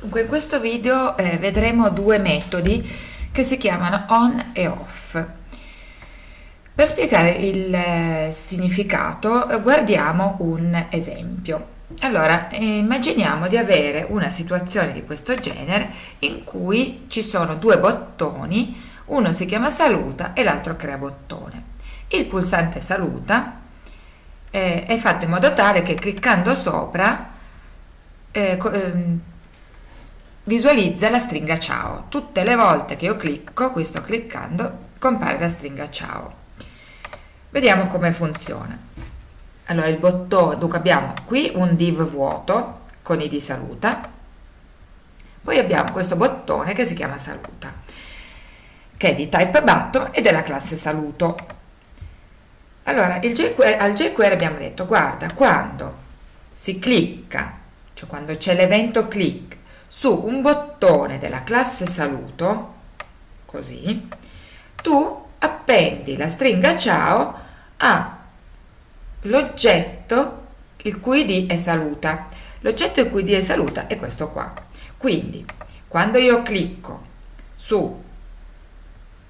Dunque in questo video eh, vedremo due metodi che si chiamano on e off. Per spiegare il eh, significato guardiamo un esempio. Allora, immaginiamo di avere una situazione di questo genere in cui ci sono due bottoni, uno si chiama saluta e l'altro crea bottone. Il pulsante saluta eh, è fatto in modo tale che cliccando sopra eh, ehm, visualizza la stringa ciao. Tutte le volte che io clicco, qui sto cliccando, compare la stringa ciao. Vediamo come funziona. Allora il bottone, dunque abbiamo qui un div vuoto con id saluta, poi abbiamo questo bottone che si chiama saluta, che è di type button e della classe saluto. Allora jQuery, al jQuery abbiamo detto guarda quando si clicca, cioè quando c'è l'evento click su un bottone della classe saluto, così, tu appendi la stringa ciao all'oggetto il cui id è saluta. L'oggetto il cui id è saluta è questo qua. Quindi, quando io clicco su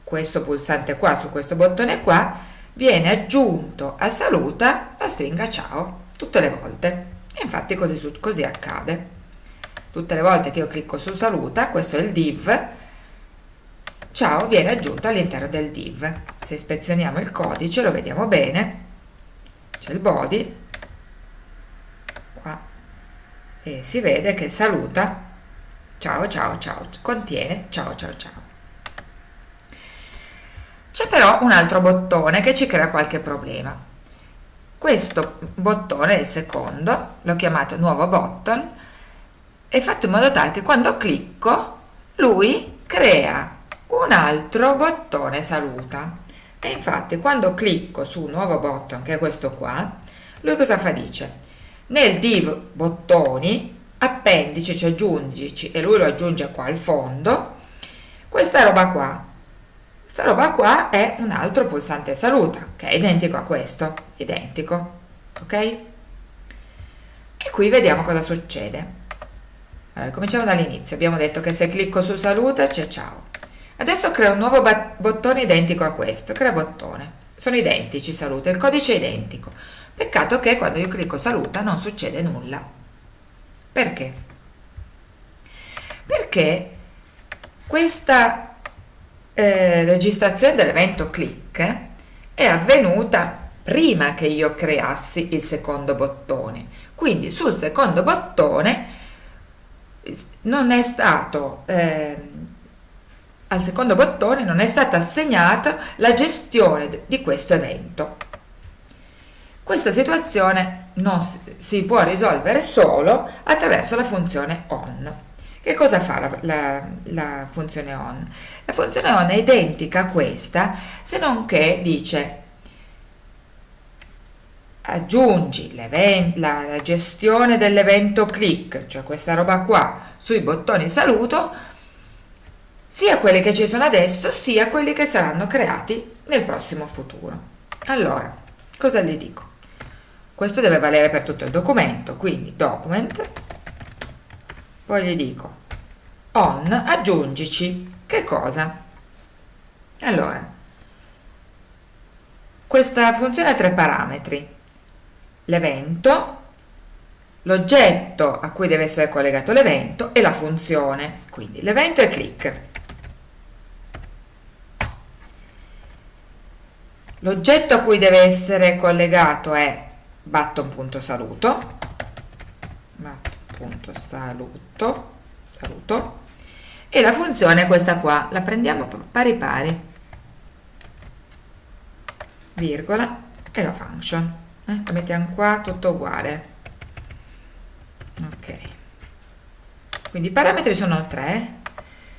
questo pulsante qua, su questo bottone qua, viene aggiunto a saluta la stringa ciao tutte le volte. Infatti così, così accade tutte le volte che io clicco su saluta questo è il div. Ciao viene aggiunto all'interno del div. Se ispezioniamo il codice lo vediamo bene. C'è il body. Qua. E si vede che saluta. Ciao ciao ciao. Contiene. Ciao ciao ciao. C'è però un altro bottone che ci crea qualche problema. Questo bottone il secondo l'ho chiamato nuovo button è fatto in modo tale che quando clicco lui crea un altro bottone saluta. E infatti quando clicco su un nuovo button che è questo qua lui cosa fa? Dice nel div bottoni appendici cioè aggiungici e lui lo aggiunge qua al fondo questa roba qua questa roba qua è un altro pulsante saluta che è identico a questo identico ok? E qui vediamo cosa succede allora, cominciamo dall'inizio. Abbiamo detto che se clicco su saluta c'è ciao. Adesso creo un nuovo bottone identico a questo. Crea bottone. Sono identici saluta, il codice è identico. Peccato che quando io clicco saluta non succede nulla. Perché? Perché questa eh, registrazione dell'evento click è avvenuta prima che io creassi il secondo bottone. Quindi sul secondo bottone non è stato eh, al secondo bottone non è stata assegnata la gestione di questo evento questa situazione non si può risolvere solo attraverso la funzione on che cosa fa la, la, la funzione on? la funzione on è identica a questa se non che dice aggiungi la, la gestione dell'evento click, cioè questa roba qua, sui bottoni saluto, sia quelli che ci sono adesso, sia quelli che saranno creati nel prossimo futuro. Allora, cosa gli dico? Questo deve valere per tutto il documento, quindi document, poi gli dico on, aggiungici, che cosa? Allora, questa funzione ha tre parametri, l'evento, l'oggetto a cui deve essere collegato l'evento e la funzione. Quindi l'evento è click. L'oggetto a cui deve essere collegato è button.saluto button.saluto saluto e la funzione è questa qua, la prendiamo pari pari virgola e la function eh? la mettiamo qua tutto uguale. Ok. Quindi i parametri sono tre.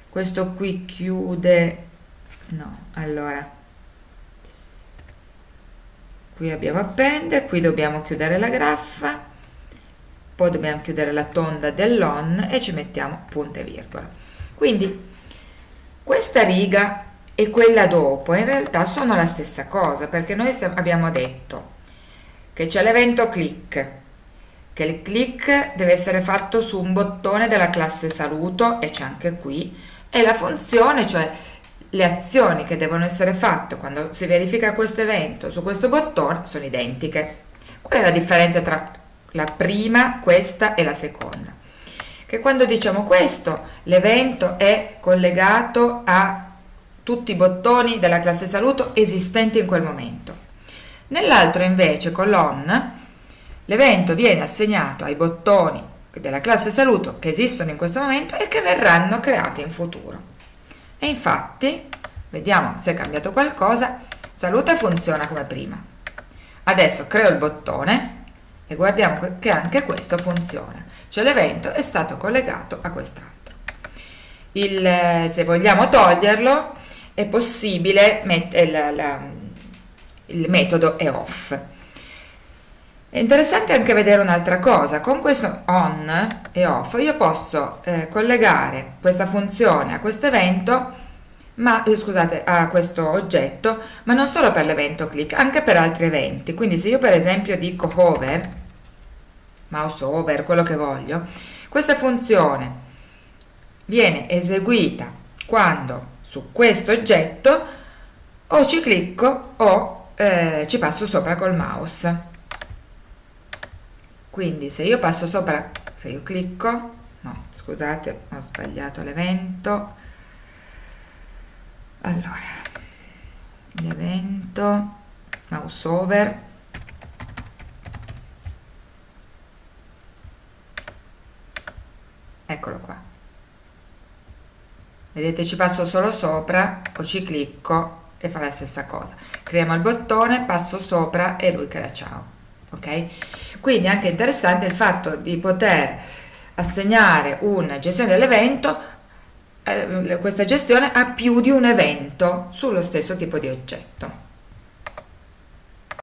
Questo qui chiude no allora. Qui abbiamo appende qui dobbiamo chiudere la graffa poi dobbiamo chiudere la tonda dell'on e ci mettiamo punto e virgola. Quindi questa riga e quella dopo in realtà sono la stessa cosa perché noi abbiamo detto che c'è l'evento click che il click deve essere fatto su un bottone della classe saluto e c'è anche qui e la funzione, cioè le azioni che devono essere fatte quando si verifica questo evento su questo bottone sono identiche. Qual è la differenza tra la prima, questa e la seconda? Che quando diciamo questo, l'evento è collegato a tutti i bottoni della classe saluto esistenti in quel momento. Nell'altro invece, con l'on, l'evento viene assegnato ai bottoni della classe saluto che esistono in questo momento e che verranno creati in futuro. E infatti, vediamo se è cambiato qualcosa, saluta funziona come prima. Adesso creo il bottone e guardiamo che anche questo funziona, cioè l'evento è stato collegato a quest'altro. Se vogliamo toglierlo, è possibile mettere il metodo è off. È interessante anche vedere un'altra cosa, con questo on e off io posso eh, collegare questa funzione a questo evento, ma eh, scusate, a questo oggetto, ma non solo per l'evento click, anche per altri eventi. Quindi se io per esempio dico hover, mouse over, quello che voglio, questa funzione viene eseguita quando su questo oggetto o ci clicco o eh, ci passo sopra col mouse. Quindi se io passo sopra se io clicco no scusate ho sbagliato l'evento. Allora l'evento mouse over. Eccolo qua. Vedete ci passo solo sopra o ci clicco e fa la stessa cosa. Creiamo il bottone passo sopra e lui crea ciao ok? Quindi è anche interessante il fatto di poter assegnare una gestione dell'evento eh, questa gestione a più di un evento sullo stesso tipo di oggetto